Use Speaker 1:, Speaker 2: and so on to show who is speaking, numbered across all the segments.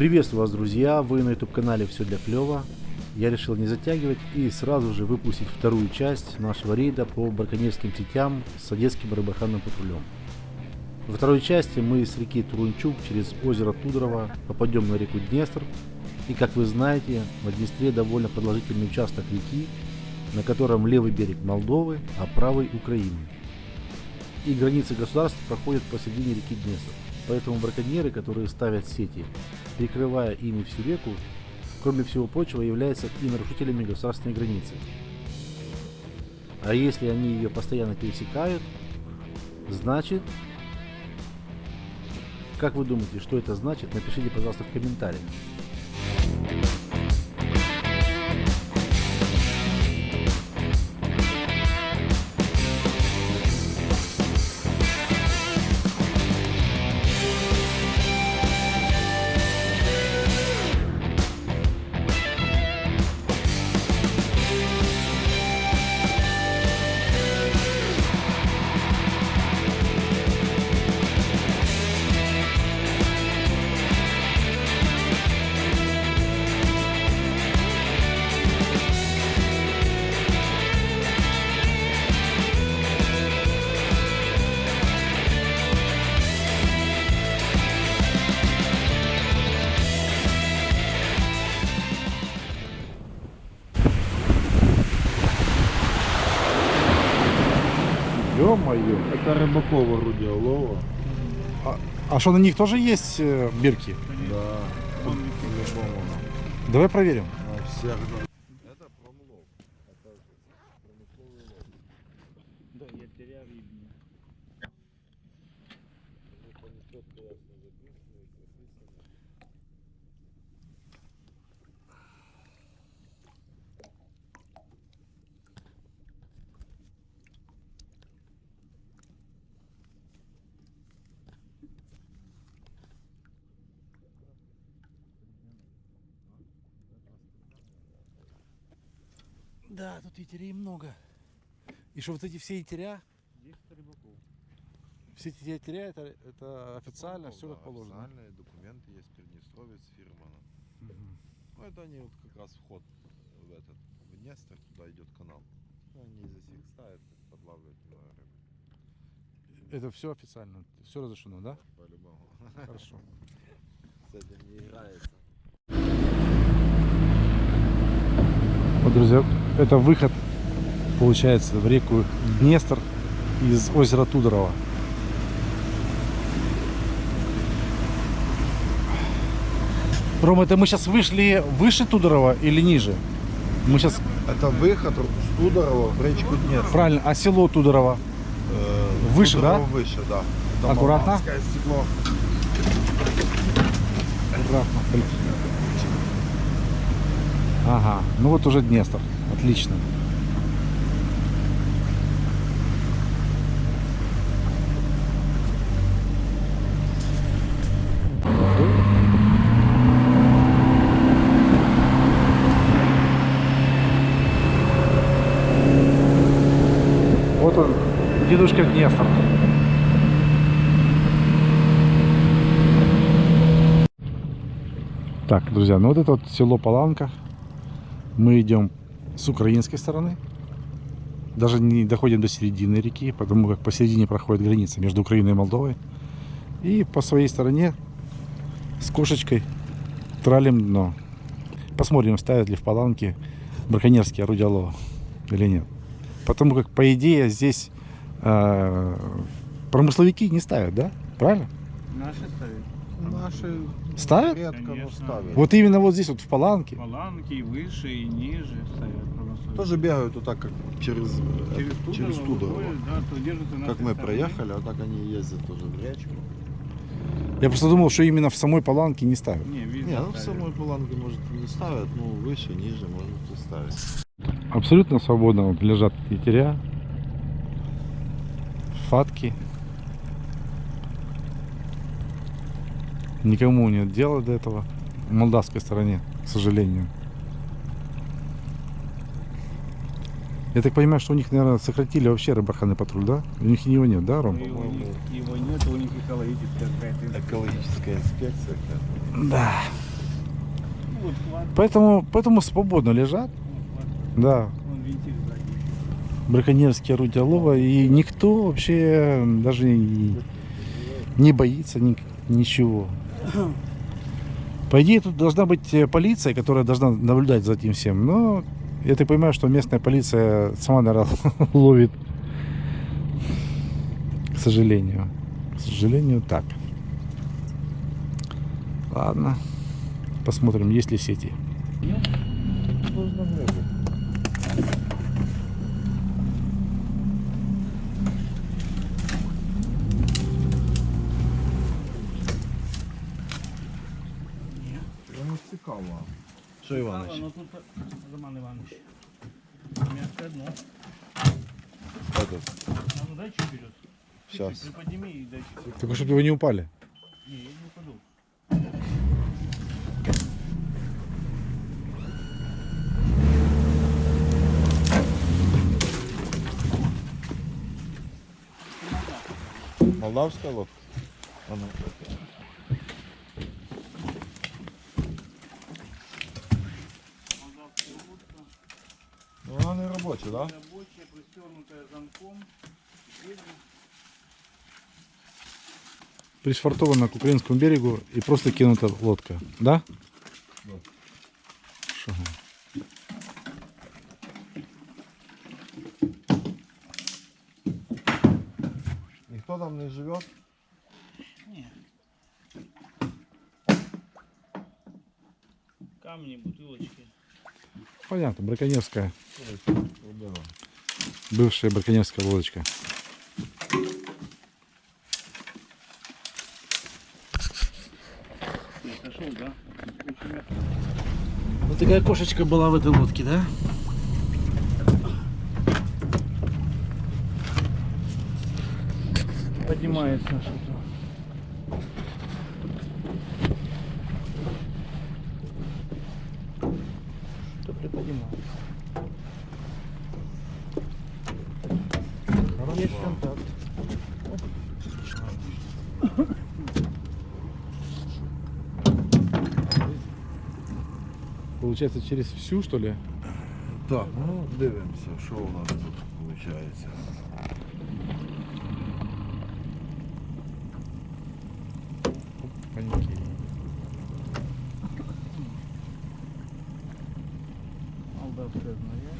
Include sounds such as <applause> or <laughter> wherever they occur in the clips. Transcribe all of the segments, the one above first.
Speaker 1: Приветствую вас, друзья! Вы на YouTube канале Все для клёва. Я решил не затягивать и сразу же выпустить вторую часть нашего рейда по браконьерским сетям с одесским рыбоохранным патрулем. Во второй части мы с реки Турунчук через озеро Тудорово попадем на реку Днестр. И как вы знаете, на Днестре довольно продолжительный участок реки, на котором левый берег Молдовы, а правый Украины. И границы государств проходят посередине реки Днестр. Поэтому браконьеры, которые ставят сети, перекрывая ими всю реку, кроме всего прочего, являются и нарушителями государственной границы. А если они ее постоянно пересекают, значит... Как вы думаете, что это значит? Напишите, пожалуйста, в комментариях.
Speaker 2: Это Рыбакова Рудиолова.
Speaker 1: А, а что на них тоже есть э, бирки?
Speaker 2: Да.
Speaker 1: Давай проверим.
Speaker 2: На всех. Это промлов. Это промысловый лов.
Speaker 3: Да, я терял рыбни.
Speaker 2: Это не четко ясно записано и прописано.
Speaker 1: Да, тут етерей много. И что вот эти все етеря,
Speaker 3: 10 рыбаков.
Speaker 1: все эти етеря, это, это официально,
Speaker 2: Ну,
Speaker 1: все
Speaker 2: да,
Speaker 1: как положено.
Speaker 2: Официальные документы есть Приднестровец фирмана.
Speaker 1: Мгм.
Speaker 2: Ну это они вот как раз вход в этот в Днестр, туда идет канал. Ну, они здесь их ставят, подлавливают много рыбы.
Speaker 1: Это все официально, все разрешено, да?
Speaker 2: По-любому.
Speaker 1: Хорошо. <laughs>
Speaker 2: С этим не играется.
Speaker 1: Вот, друзья, это выход, получается, в реку Днестр из озера Тудорова. Ром, это мы сейчас вышли выше Тудорова или ниже? Мы сейчас,
Speaker 2: Это выход с Тудорова в речку Днестр.
Speaker 1: правильно, а село Тудорова?
Speaker 2: Э,
Speaker 1: Выше,
Speaker 2: Тудорова
Speaker 1: да?
Speaker 2: Выше, да. Там
Speaker 1: Аккуратно.
Speaker 2: Стекло.
Speaker 1: Аккуратно. Ага, ну вот уже Днестр. Отлично. Вот он, дедушка Днестр. Так, друзья, ну вот это вот село Паланка. Мы идем с украинской стороны. Даже не доходим до середины реки, потому как посередине проходит граница между Украиной и Молдовой. И по своей стороне с кошечкой тралим дно. Посмотрим, ставят ли в Паланке браконьерские орудия лова или нет. Потому как, по идее, здесь э, промысловики не ставят, да? Правильно?
Speaker 3: Наши ставят.
Speaker 2: Наши
Speaker 1: Ставят?
Speaker 2: редко, но ставят.
Speaker 1: Вот именно вот здесь, вот в Паланке.
Speaker 3: Паланки и выше, и ниже ставят.
Speaker 2: Тоже бегают вот так, как через,
Speaker 3: через
Speaker 2: через,
Speaker 3: Тудорово. выходят, да, то держатся на
Speaker 2: Как мы проехали, а так они ездят тоже в речку.
Speaker 1: Я просто думал, что именно в самой Паланке не ставят.
Speaker 3: Не,
Speaker 2: Не, ну в
Speaker 3: ставят.
Speaker 2: самой Буланге, может, и не ставят, ну выше, ниже, может и ставить.
Speaker 1: Абсолютно свободно вот лежат етеря, фатки. Никому нет дела до этого. В молдавской стороне, к сожалению. Я так понимаю, что у них, наверное, сократили вообще рыбарханный патруль, да? У них его нет, да, Ром?
Speaker 3: И у них его нет, у них экологическая какая-то.
Speaker 2: Экологическая инспекция.
Speaker 1: Да.
Speaker 3: Вот хват.
Speaker 1: Поэтому, поэтому свободно лежат. Да,
Speaker 3: вентиль сзади.
Speaker 1: браконьерские орудия лова. И никто вообще даже и не боится ни- ничего. По идее, тут должна быть э, полиция, которая должна наблюдать за этим всем. Но я так понимаю, что местная полиция сама, наверное, <laughs> ловит. К сожалению. К сожалению, так. Ладно. Посмотрим, есть ли сети.
Speaker 2: Прямо
Speaker 3: А,
Speaker 2: Іванович?
Speaker 3: ну тут Роман Иванович. Мягкое дно.
Speaker 2: Этот,
Speaker 3: А ну дай чуть вперед. Чуть-чуть
Speaker 2: Щас.
Speaker 3: Приподними и дай чуть.
Speaker 1: Только чтобы вы не упали.
Speaker 3: Не, я не упаду.
Speaker 2: молдавська лодка? А ну.
Speaker 3: Молдавская лодка.
Speaker 2: Ну, так? Да?
Speaker 3: Рабочая, пристегнутая замком.
Speaker 1: Пришвартована к украинскому берегу и просто кинута лодка. Да?
Speaker 2: Да. Ніхто там не живе?
Speaker 3: Не. Камни, бутылочки.
Speaker 1: Понятно, браконьерская. Бывшая браконьерская лодочка. Вот такая кошечка была в этой лодке, да?
Speaker 3: Поднимается что-то. Что приподнимается? Есть контакт.
Speaker 1: Получается через всю, что ли?
Speaker 2: Так, ну дивимося, що у нас тут виходить.
Speaker 1: Паники.
Speaker 3: Молдавская змея.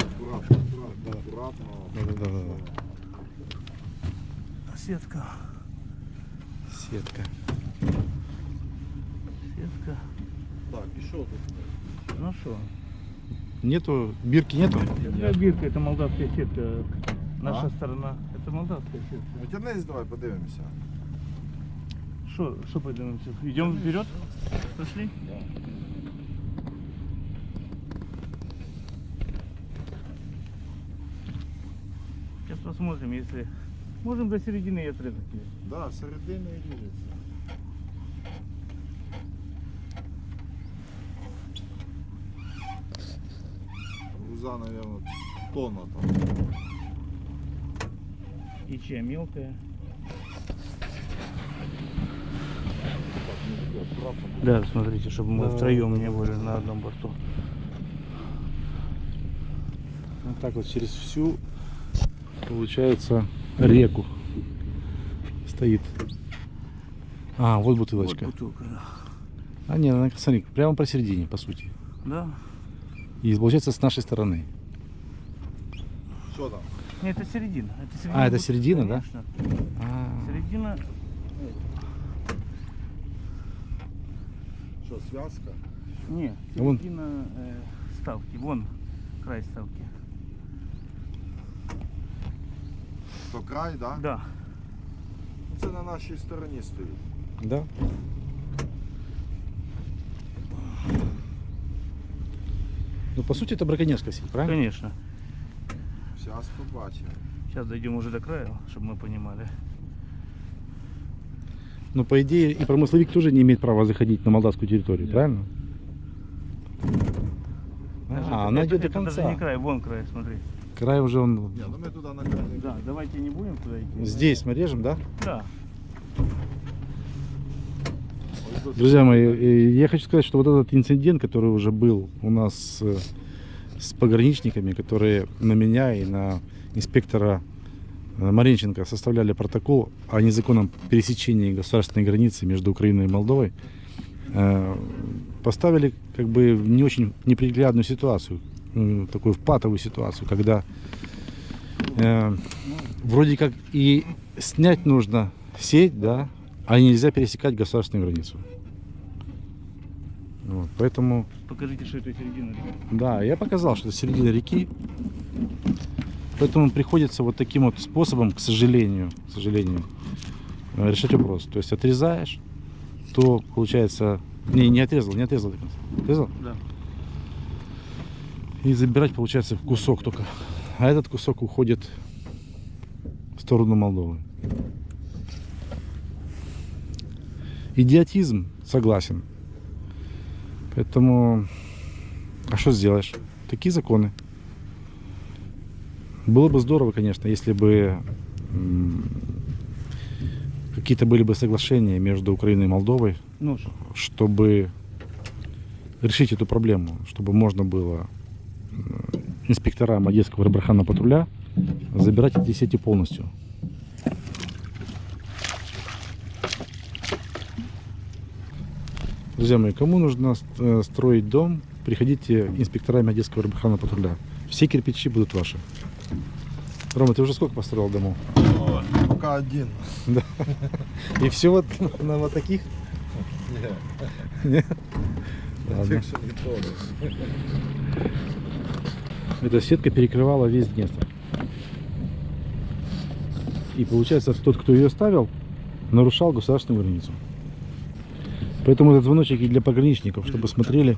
Speaker 2: Акуратно, акуратно, акуратно.
Speaker 1: Да-да-да.
Speaker 3: Сетка.
Speaker 1: Сетка.
Speaker 3: Сетка.
Speaker 2: Так, і що тут?
Speaker 3: Ну что?
Speaker 1: Нету, бирки нету?
Speaker 3: Это бирка, это молдавская сетка. Наша
Speaker 2: А?
Speaker 3: сторона. Это молдавская сетка.
Speaker 2: Витягнись, давай подивимося.
Speaker 3: Что, что поднимемся? Идем вперед? Пошли? Сейчас посмотрим, если... Можем до середины и отрезать ее.
Speaker 2: Да, середини і ріжеться. Груза, наверное, тонна там.
Speaker 3: И чья мелкая. Да, смотрите, чтобы мы
Speaker 1: Да,
Speaker 3: втроем
Speaker 1: да,
Speaker 3: не были
Speaker 1: да.
Speaker 3: на одном борту.
Speaker 1: Вот так вот через всю, получается, реку стоит. А, вот бутылочка.
Speaker 3: Вот бутылка, да.
Speaker 1: А, нет, она, смотри, прямо посередине, по сути.
Speaker 3: Да?
Speaker 1: И получается с нашей стороны.
Speaker 2: Що там?
Speaker 3: Нет, это середина. Это середина
Speaker 1: А, это
Speaker 3: бут-
Speaker 1: середина, да?
Speaker 3: Конечно.
Speaker 1: А,
Speaker 3: Середина.
Speaker 2: Що, зв'язка?
Speaker 3: Не,
Speaker 1: Вон.
Speaker 3: середина э, ставки. Вон край ставки.
Speaker 2: То край, да?
Speaker 3: Да.
Speaker 2: Це на нашій стороні стоїть.
Speaker 1: да? Ну, по сути, это браконьерская сеть, правильно?
Speaker 3: Конечно.
Speaker 2: Зараз побачимо.
Speaker 3: Сейчас дойдем уже до края, чтобы мы понимали.
Speaker 1: Но, по идее, и промысловик тоже не имеет права заходить на молдавскую территорию,
Speaker 3: Нет.
Speaker 1: правильно?
Speaker 3: Даже
Speaker 1: А,
Speaker 3: это-
Speaker 1: она
Speaker 3: это-
Speaker 1: идет до
Speaker 3: это даже
Speaker 1: конца.
Speaker 3: не край, вон край, смотри.
Speaker 1: Край уже он...
Speaker 2: Ні, ну ми туди на край.
Speaker 3: Да, давайте не будем туда идти.
Speaker 1: Здесь мы режем, да?
Speaker 3: Да.
Speaker 1: Друзья мои, я хочу сказать, что вот этот инцидент, который уже был у нас э, с пограничниками, которые на меня и на инспектора э, Маринченко составляли протокол о незаконном пересечении государственной границы между Украиной и Молдовой, э, поставили как бы в не очень неприглядную ситуацию, такую в патовую ситуацию, когда вроде как и снять нужно сеть, да, а нельзя пересекать государственную границу. Вот, поэтому,
Speaker 3: Покажите, что это середина. реки.
Speaker 1: да, я показал, что это середина реки. Поэтому приходится вот таким вот способом, к сожалению, к сожалению, э, решать вопрос. То есть отрезаешь, то получается... Не, не отрезал, не отрезал до конца. Отрезал?
Speaker 3: Да.
Speaker 1: И забирать получается кусок только. А этот кусок уходит в сторону Молдовы. Идиотизм, согласен. Поэтому, а что сделаешь? Такие законы. Было бы здорово, конечно, если бы какие-то были бы соглашения между Украиной и Молдовой,
Speaker 3: Ну что?
Speaker 1: чтобы решить эту проблему, чтобы можно было инспекторам Одесского рыбархана патруля забирать эти сети полностью. Друзья мои, кому нужно э, строить дом, приходите инспекторами Одесского рыбархана патруля. Все кирпичи будут ваши. Рома, ты уже сколько построил домов?
Speaker 2: Пока один.
Speaker 1: И все вот на вот таких? Нет? Ладно.
Speaker 2: Так что не трогай.
Speaker 1: Эта сетка перекрывала весь Днестр. И получается, тот, кто ее ставил, нарушал государственную границу. Поэтому этот звоночек и для пограничников, чтобы смотрели.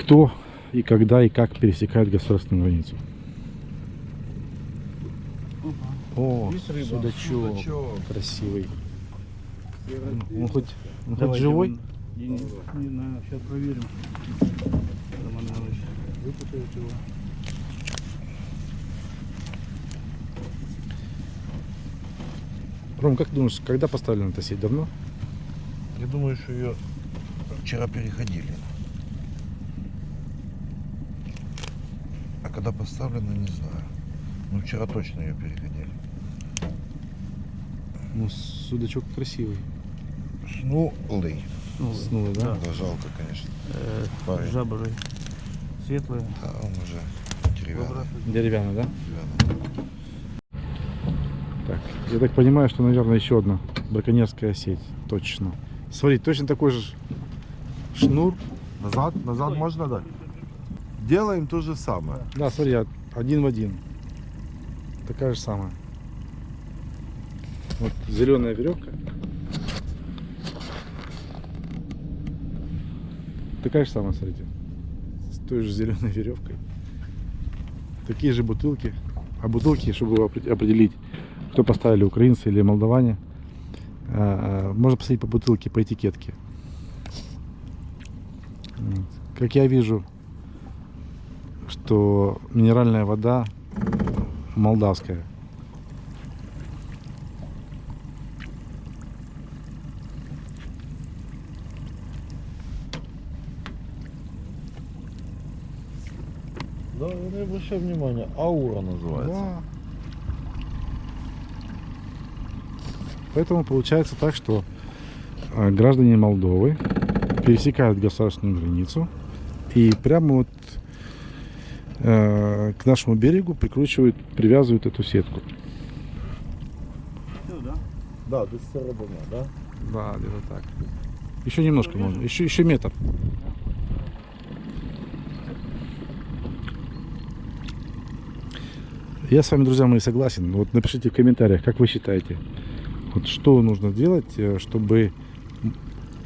Speaker 1: Кто и когда и как пересекает государственную границу. О,
Speaker 3: рыба.
Speaker 1: судачок,
Speaker 2: Судачок.
Speaker 1: красивый. Он хоть, он хоть живой?
Speaker 3: не, не сейчас проверим. Роман Иванович, выпутают его.
Speaker 1: Ром, как ты думаешь, когда поставлена эта сеть? Давно?
Speaker 2: Я думаю, что ее вчера переходили. А когда поставлено, не знаю. Ну, вчера точно ее переходили.
Speaker 1: Ну, судачок красивый.
Speaker 2: Снулый.
Speaker 1: Снулый, да?
Speaker 2: Да, жалко, конечно.
Speaker 3: Э, жаба же светлая.
Speaker 2: Да, он уже деревянный.
Speaker 1: Деревянный, да?
Speaker 2: Деревянный.
Speaker 1: Я так понимаю, что, наверное, еще одна браконьерская сеть. Точно. Смотри, точно такой же шнур.
Speaker 2: Назад? Назад можно дать? Делаем то же самое.
Speaker 1: Да, смотри, од- один в один. Такая же самая. Вот зеленая веревка. Такая же самая, смотрите. С той же зеленой веревкой. Такие же бутылки. А бутылки, чтобы опре- определить, кто поставили, украинцы или молдаване, а, а, можно посмотреть по бутылке, по этикетке. Как я вижу, что минеральная вода молдавская.
Speaker 2: Да, не обращай внимания. Аура называется.
Speaker 1: Да. Поэтому получается так, что э, граждане Молдовы пересекают государственную границу и прямо вот э, к нашему берегу прикручивают, привязывают эту сетку.
Speaker 3: Все, да?
Speaker 2: Да, до середины, да?
Speaker 1: Да, где-то так. Еще немножко можно, еще, еще метр. Я с вами, друзья мои, согласен. Вот напишите в комментариях, как вы считаете, вот что нужно сделать, э, чтобы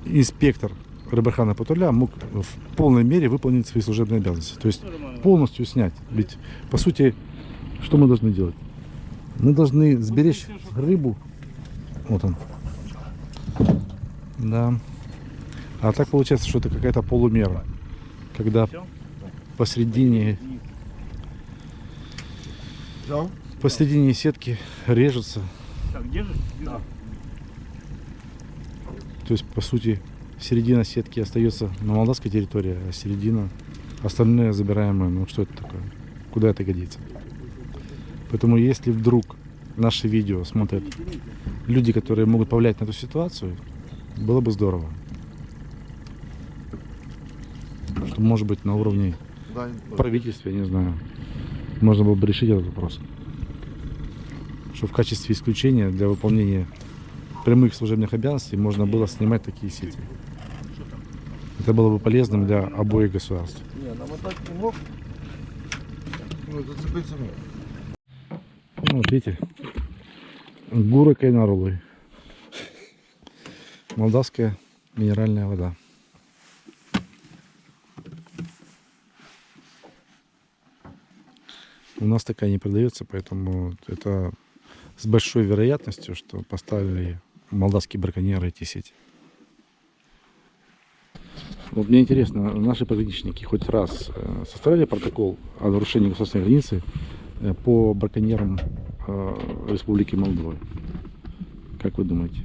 Speaker 1: инспектор рыбархана патруля мог в полной мере выполнить свои служебные обязанности. То есть полностью снять. Ведь, по сути, что мы должны делать? Мы должны сберечь рыбу. Вот он. Да. А так получается, что это какая-то полумера. Когда
Speaker 2: Взял?
Speaker 1: посередине сетки режутся.
Speaker 3: Так, держишь? Да.
Speaker 1: То есть, по сути, середина сетки остается на молдавской территории, а середина остальное забираем мы. Ну что это такое? Куда это годится? Поэтому если вдруг наши видео смотрят люди, которые могут повлиять на эту ситуацию, было бы здорово. Что может быть на уровне правительства, я не знаю, можно было бы решить этот вопрос. Что в качестве исключения для выполнения прямых служебных обязанностей можно было снимать такие сети. Это было бы полезным для обоих государств.
Speaker 2: Ну.
Speaker 1: Ну, вот видите, Гура Кайнарулы. Молдавская минеральная вода. У нас такая не продается, поэтому это с большой вероятностью, что поставили молдавские браконьеры эти сети. Вот мне интересно, наши пограничники хоть раз э, составляли протокол о нарушении государственной границы э, по браконьерам э, Республики Молдова? Как вы думаете?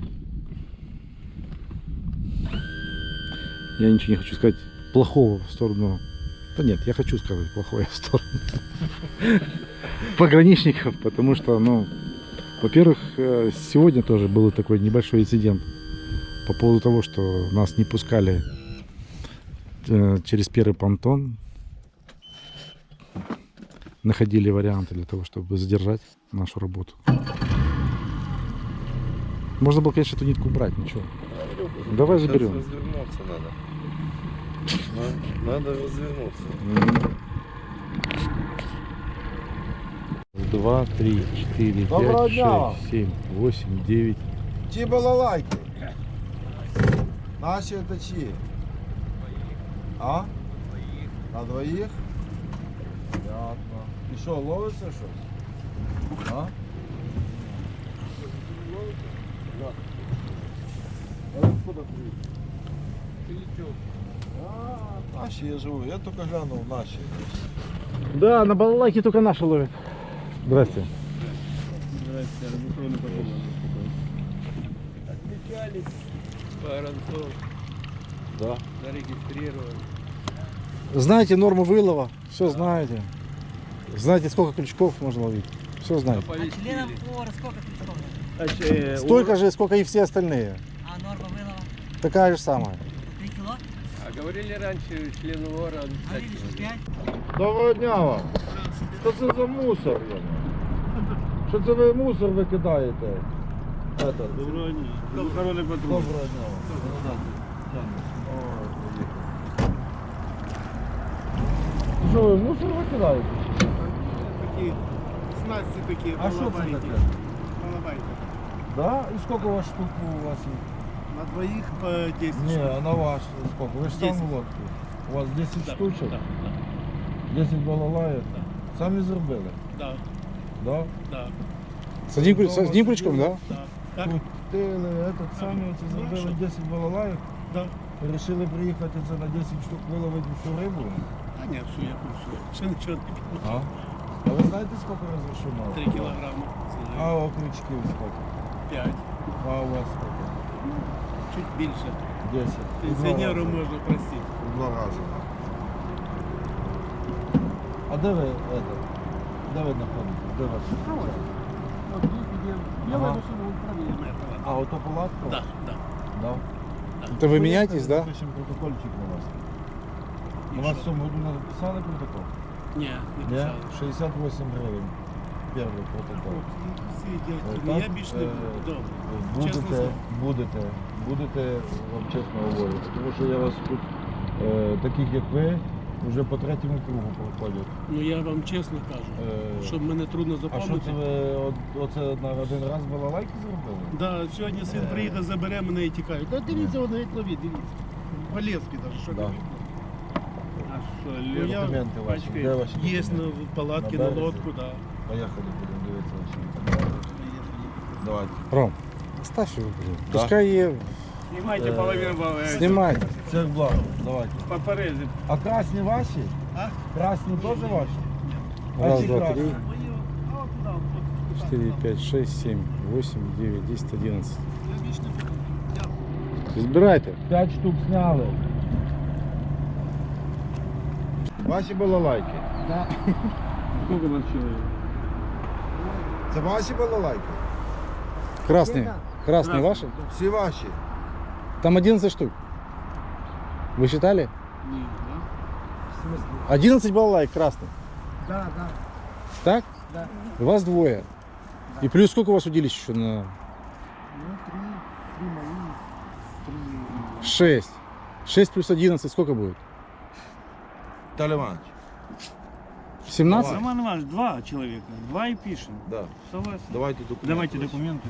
Speaker 1: Я ничего не хочу сказать плохого в сторону... Да нет, я хочу сказать плохое в сторону <laughs> пограничников, потому что, ну, во-первых, э, сегодня тоже был такой небольшой инцидент по поводу того, что нас не пускали э, через первый понтон. Находили варианты для того, чтобы задержать нашу работу. Можно было, конечно, эту нитку убрать, ничего. Давай
Speaker 2: Сейчас
Speaker 1: заберем.
Speaker 2: развернуться надо. На- Надо развернуться
Speaker 1: Два, три, четыре,
Speaker 2: Доброго
Speaker 1: пять,
Speaker 2: дня вам.
Speaker 1: шесть, семь, восемь, девять.
Speaker 2: Ті балалайки. Наші это чиї? А? На двоїх? Понятно. І що, ловиться щось? А? А откуда приїхав? А, наші я живу. Я тільки глянув наші.
Speaker 1: Да, на балалайке только наши ловят. Здрасте.
Speaker 3: Здрасте, подумав.
Speaker 4: Отмечались Воронцов,
Speaker 2: Да.
Speaker 4: зарегистрировали.
Speaker 1: Знаете норму вылова, все знаете. Знаете, сколько крючков можно ловить. Все знаете.
Speaker 5: А членам
Speaker 4: Оповестили.
Speaker 5: ОР сколько крючков?
Speaker 3: А ще,
Speaker 1: Столько же, сколько и все остальные.
Speaker 5: А норма вылова?
Speaker 1: Такая же самая.
Speaker 5: 3 кило?
Speaker 4: А говорили раньше член ВОРа
Speaker 5: А
Speaker 4: обязательно.
Speaker 5: видишь, 5?
Speaker 2: Доброго дня вам. Що це за мусор? Яна? Що це ви мусор викидаєте? Это.
Speaker 3: Доброго дня. Охоронний патруль.
Speaker 2: Доброго дня вам. Ой, поїхали. Що ви мусор викидаєте?
Speaker 3: Такі снасті такі.
Speaker 2: А що це
Speaker 3: балабайки.
Speaker 2: таке?
Speaker 3: Балабайки.
Speaker 2: Да? І скільки у вас штук у вас є?
Speaker 3: На двоїх по 10
Speaker 2: Ні,
Speaker 3: штук.
Speaker 2: а на ваш скільки? Ви ж сам
Speaker 3: Десять.
Speaker 2: лодку. У вас 10
Speaker 3: Да,
Speaker 2: штучок?
Speaker 3: Да,
Speaker 2: 10 балалаїв? Самі зробили?
Speaker 3: да,
Speaker 2: Да?
Speaker 3: да,
Speaker 1: С одним, крю- с одним крючком, да?
Speaker 3: да. Так,
Speaker 2: Крутили, этот, самі оце зробили 10 балалаїв.
Speaker 3: да.
Speaker 2: Вирішили приїхати це на 10 штук виловити всю рибу.
Speaker 3: А ні, все, я курсую. Ще нічого не
Speaker 2: А? А ви знаєте, скільки розрішено?
Speaker 3: 3 кілограми.
Speaker 2: А окрючків скільки?
Speaker 3: 5.
Speaker 2: А у вас скільки?
Speaker 3: Чуть більше.
Speaker 2: 10. У два
Speaker 3: Пенсіонеру
Speaker 2: рази.
Speaker 3: можна простити.
Speaker 2: У два рази. А де ви, это, де ви знаходитесь? Де ваш?
Speaker 3: Біле
Speaker 2: Ага.
Speaker 3: машина управління.
Speaker 2: А, ото палатка?
Speaker 3: Да, да.
Speaker 2: Да.
Speaker 1: Это вы меняетесь, да?
Speaker 2: Пишемо протокольчик на вас.
Speaker 3: І
Speaker 2: На вас в
Speaker 3: що?
Speaker 2: цьому году написали протокол?
Speaker 3: Ні, не
Speaker 2: Ні?
Speaker 3: писали.
Speaker 2: 68 гривень. Перший протокол.
Speaker 3: Всі дядьки,
Speaker 2: Е,
Speaker 3: ну я
Speaker 2: так,
Speaker 3: більш не
Speaker 2: е,
Speaker 3: буду. Добре. Чесно
Speaker 2: Будете,
Speaker 3: слово.
Speaker 2: будете, будете, вам чесно говорю. Тому що я вас тут, е, таких як ви, вже по третьому кругу проходять.
Speaker 3: Ну я вам чесно кажу,
Speaker 2: Е,
Speaker 3: щоб мене трудно
Speaker 2: а що
Speaker 3: запам'ятати.
Speaker 2: це ви от, оце на один раз балалайки зробили?
Speaker 3: Да, сьогодні син
Speaker 2: Е.
Speaker 3: приїхав, забере мене і тікає. Та дивіться, вони як ловить, дивіться. Полезки навіть, що
Speaker 2: Да.
Speaker 4: А что,
Speaker 3: Ну, я-
Speaker 2: Документи ваші. Де ваші
Speaker 3: Є
Speaker 2: документи?
Speaker 3: на палатки,
Speaker 2: На
Speaker 3: на
Speaker 2: березі?
Speaker 3: лодку, да.
Speaker 2: Поїхали, будемо дивитися ваші. Давайте.
Speaker 1: Ром, оставь его, блин.
Speaker 2: Да.
Speaker 1: Пускай е-
Speaker 4: Снимайте
Speaker 2: Э,
Speaker 4: половину баллы.
Speaker 1: снимай.
Speaker 2: Всех благ, давайте.
Speaker 4: Попорезать.
Speaker 2: А красні ваші?
Speaker 3: А?
Speaker 2: Красні теж ваші? А
Speaker 1: Раз,
Speaker 2: ці
Speaker 1: два,
Speaker 2: красні?
Speaker 1: три.
Speaker 3: Мої, а от туди, от
Speaker 6: 4, 5, 6, 7, 8, 9, 10, 11. Збирайте. 5 штук сняли.
Speaker 2: Ваші балалайки.
Speaker 4: Сколько вас человек?
Speaker 2: Це ваші балалайки? <laughs>
Speaker 6: Красные. Красные ваши?
Speaker 2: Всі ваші.
Speaker 6: Там 11 штук. Вы считали?
Speaker 4: Нет, да?
Speaker 6: 11 балалайк красных.
Speaker 5: Да, да.
Speaker 6: Так?
Speaker 5: Да.
Speaker 6: Вас двое. И плюс сколько у вас удилищ еще на...
Speaker 5: Ну, три, три мои, три...
Speaker 6: 6. 6 плюс 11 сколько будет?
Speaker 2: Віталій Іванович.
Speaker 6: 17?
Speaker 3: Роман Иванович, два человека. Два и пишем.
Speaker 2: Да.
Speaker 3: Согласен.
Speaker 2: Давайте документи.
Speaker 3: Давайте
Speaker 2: ваші.
Speaker 3: документы.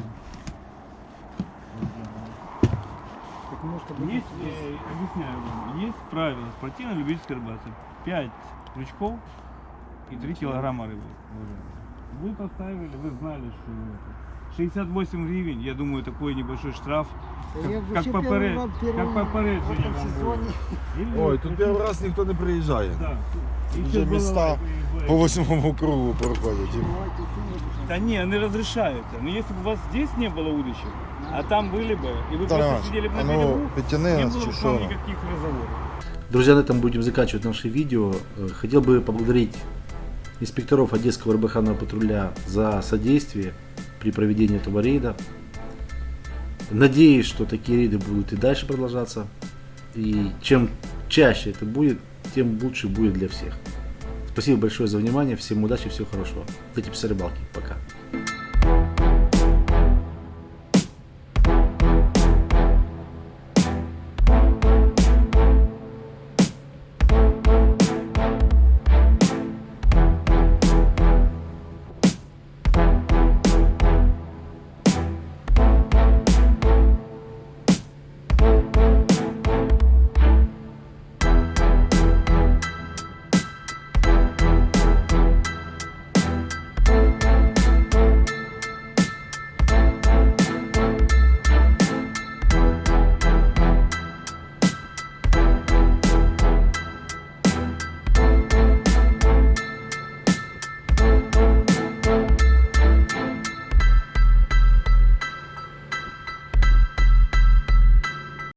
Speaker 3: Есть, э, объясняю вам, есть правила спортивно-любительской рыбалки. 5 крючков и 3 килограмма рыбы. Вы поставили, вы знали, что это. 68 гривен, я думаю, такой небольшой штраф. Как, как, поперед, как попереджение вам будет. Или
Speaker 2: Ой, тут
Speaker 3: хотите-
Speaker 2: перший раз ніхто не приїжджає.
Speaker 3: Да. И
Speaker 2: Вже
Speaker 3: сейчас
Speaker 2: міста
Speaker 3: балалайка приезжает.
Speaker 2: По восьмому кругу проходять.
Speaker 3: Да не, они разрешаются. Но если бы у вас здесь не было удочек, а там были бы, и вы
Speaker 2: Віталій
Speaker 3: просто
Speaker 2: Іванович,
Speaker 3: сидели бы
Speaker 2: а
Speaker 3: на
Speaker 2: ну
Speaker 3: берегу,
Speaker 2: підтяни
Speaker 3: не
Speaker 2: нас
Speaker 3: было
Speaker 2: чи
Speaker 3: бы к вам
Speaker 2: що?
Speaker 3: никаких разговоров.
Speaker 1: Друзья, на этом будем заканчивать наше видео. Э, Хотел бы поблагодарить инспекторов Одесского рыбаханного патруля за содействие при проведении этого рейда. Надеюсь, что такие рейды будут и дальше продолжаться. И чем чаще это будет, тем лучше будет для всех. Спасибо большое за внимание, всем удачи, всего хорошего. До рыбалки. Пока.